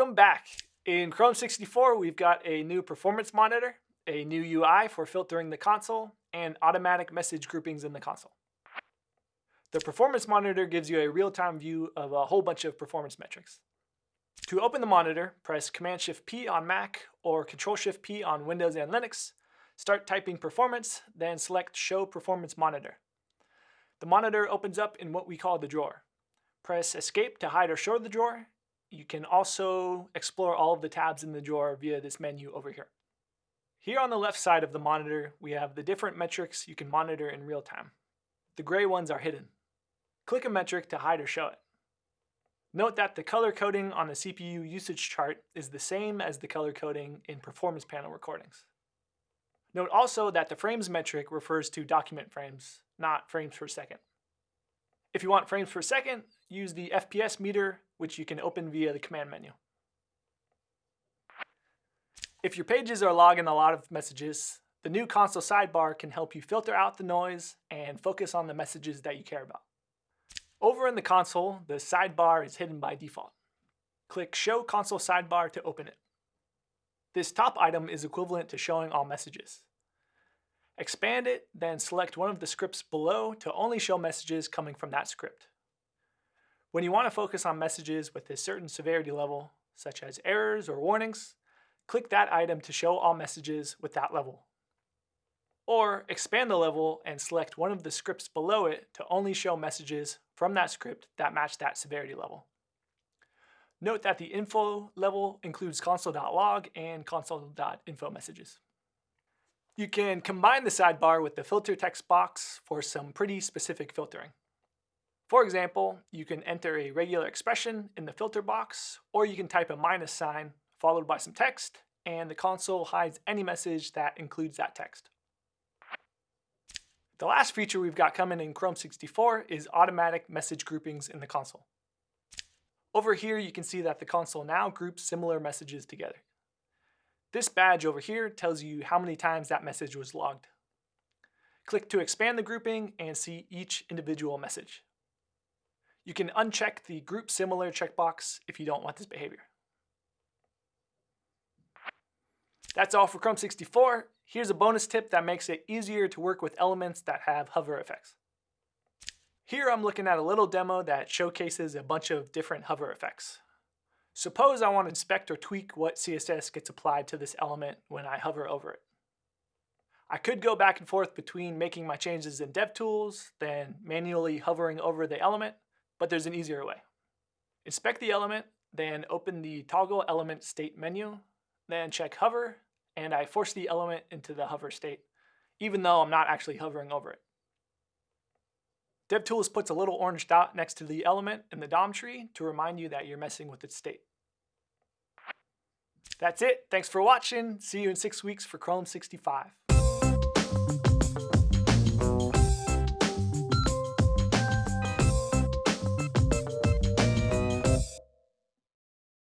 Welcome back. In Chrome 64, we've got a new performance monitor, a new UI for filtering the console, and automatic message groupings in the console. The performance monitor gives you a real-time view of a whole bunch of performance metrics. To open the monitor, press Command-Shift-P on Mac or Control-Shift-P on Windows and Linux. Start typing performance, then select Show Performance Monitor. The monitor opens up in what we call the drawer. Press Escape to hide or show the drawer. You can also explore all of the tabs in the drawer via this menu over here. Here on the left side of the monitor, we have the different metrics you can monitor in real time. The gray ones are hidden. Click a metric to hide or show it. Note that the color coding on the CPU usage chart is the same as the color coding in performance panel recordings. Note also that the frames metric refers to document frames, not frames per second. If you want frames per second, use the FPS meter, which you can open via the command menu. If your pages are logging a lot of messages, the new console sidebar can help you filter out the noise and focus on the messages that you care about. Over in the console, the sidebar is hidden by default. Click Show Console Sidebar to open it. This top item is equivalent to showing all messages. Expand it, then select one of the scripts below to only show messages coming from that script. When you want to focus on messages with a certain severity level, such as errors or warnings, click that item to show all messages with that level. Or expand the level and select one of the scripts below it to only show messages from that script that match that severity level. Note that the info level includes console.log and console.info messages. You can combine the sidebar with the filter text box for some pretty specific filtering. For example, you can enter a regular expression in the filter box, or you can type a minus sign followed by some text, and the console hides any message that includes that text. The last feature we've got coming in Chrome 64 is automatic message groupings in the console. Over here, you can see that the console now groups similar messages together. This badge over here tells you how many times that message was logged. Click to expand the grouping and see each individual message. You can uncheck the Group Similar checkbox if you don't want this behavior. That's all for Chrome 64. Here's a bonus tip that makes it easier to work with elements that have hover effects. Here I'm looking at a little demo that showcases a bunch of different hover effects. Suppose I want to inspect or tweak what CSS gets applied to this element when I hover over it. I could go back and forth between making my changes in DevTools, then manually hovering over the element, but there's an easier way. Inspect the element, then open the toggle element state menu, then check hover, and I force the element into the hover state, even though I'm not actually hovering over it. DevTools puts a little orange dot next to the element in the DOM tree to remind you that you're messing with its state. That's it. Thanks for watching. See you in six weeks for Chrome 65.